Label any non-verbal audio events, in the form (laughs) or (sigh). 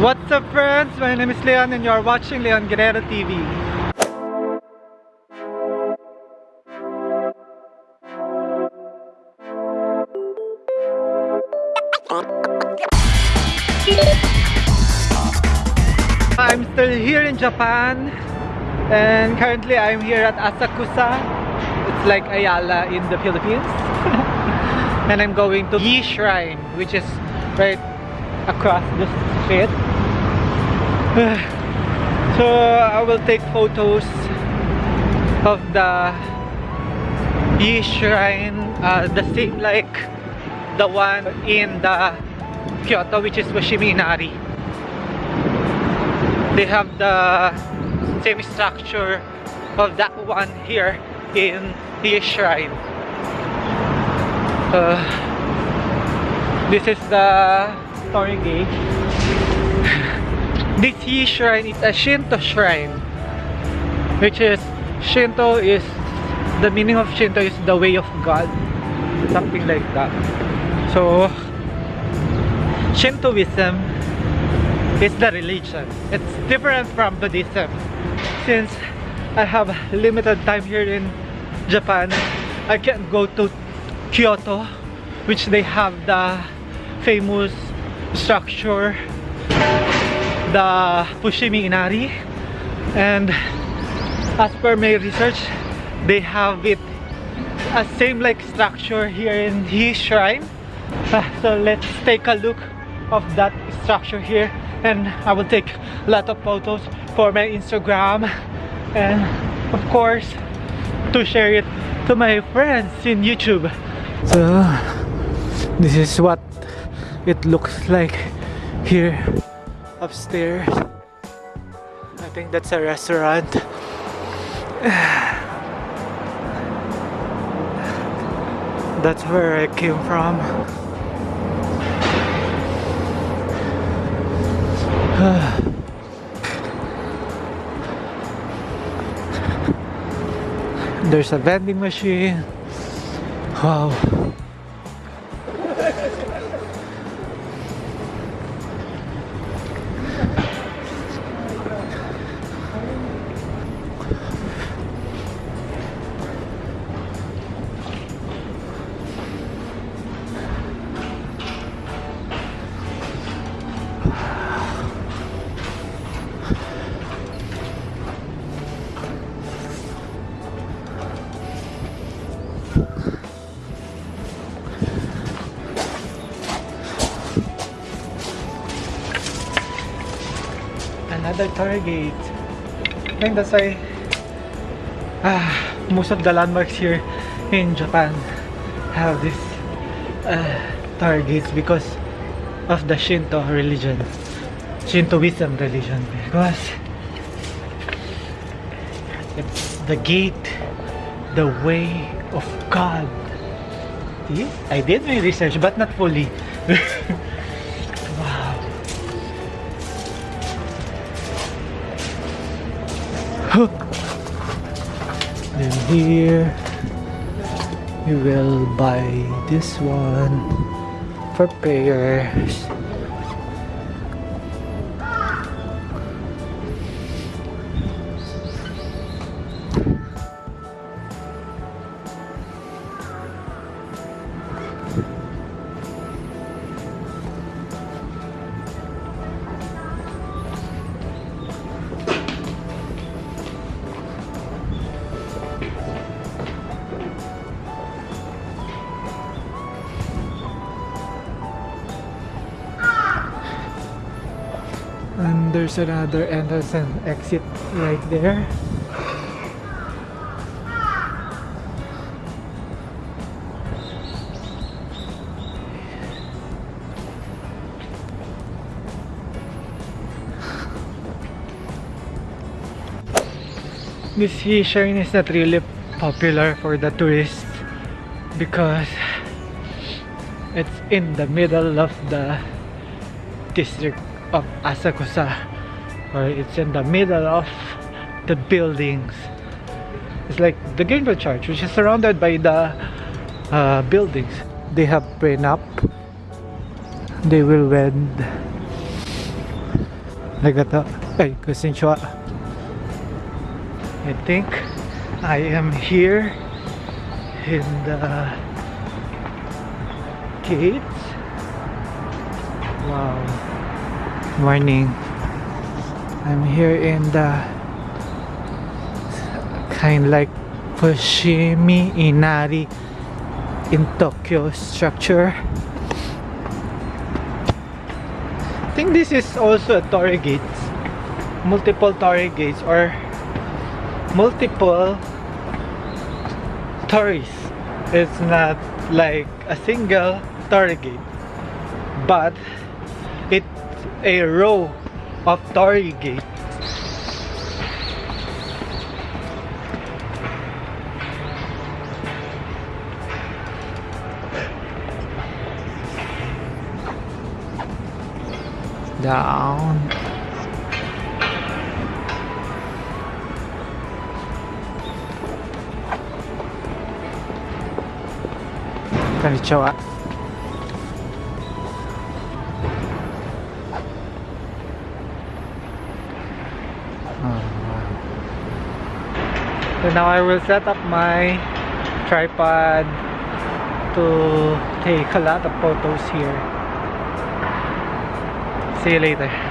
What's up friends? My name is Leon and you're watching Leon Guerrero TV. I'm still here in Japan and currently I'm here at Asakusa. It's like Ayala in the Philippines. (laughs) and I'm going to Yi Shrine which is right across the street. (sighs) so I will take photos of the Yi Shrine, uh, the same like the one in the Kyoto which is Fushimi Inari. They have the same structure of that one here in Yi Shrine. Uh, this is the story gate. (sighs) this Yi Shrine is a Shinto shrine, which is Shinto is the meaning of Shinto is the way of God, something like that. So Shintoism is the religion. It's different from Buddhism. Since I have limited time here in Japan, I can't go to Kyoto, which they have the famous structure, the Fushimi Inari. And as per my research, they have it a same like structure here in his Shrine. Uh, so let's take a look of that structure here and I will take a lot of photos for my Instagram and of course to share it to my friends in YouTube so this is what it looks like here upstairs I think that's a restaurant (sighs) that's where I came from (sighs) There's a vending machine. Wow. Another target. I think that's why ah, most of the landmarks here in Japan have this uh, targets because of the Shinto religion Shintoism religion. Because it's the gate the way of God. See? I did my research but not fully (laughs) here. You will buy this one for prayers and there's another entrance and exit right there. This shrine is not really popular for the tourists because it's in the middle of the district of Asakusa or it's in the middle of the buildings it's like the Greenbelt Church which is surrounded by the uh, buildings they have been up they will wed Nagato. Ay, konnichiwa. I think I am here in the gates. Wow. Morning. I'm here in the kind like Fushimi Inari in Tokyo structure. I think this is also a torii gates. Multiple torii gates or multiple tories. It's not like a single torii gate, but a row of torii gates. Down. Konnichiwa. Oh, So now I will set up my tripod to take a lot of photos here. See you later.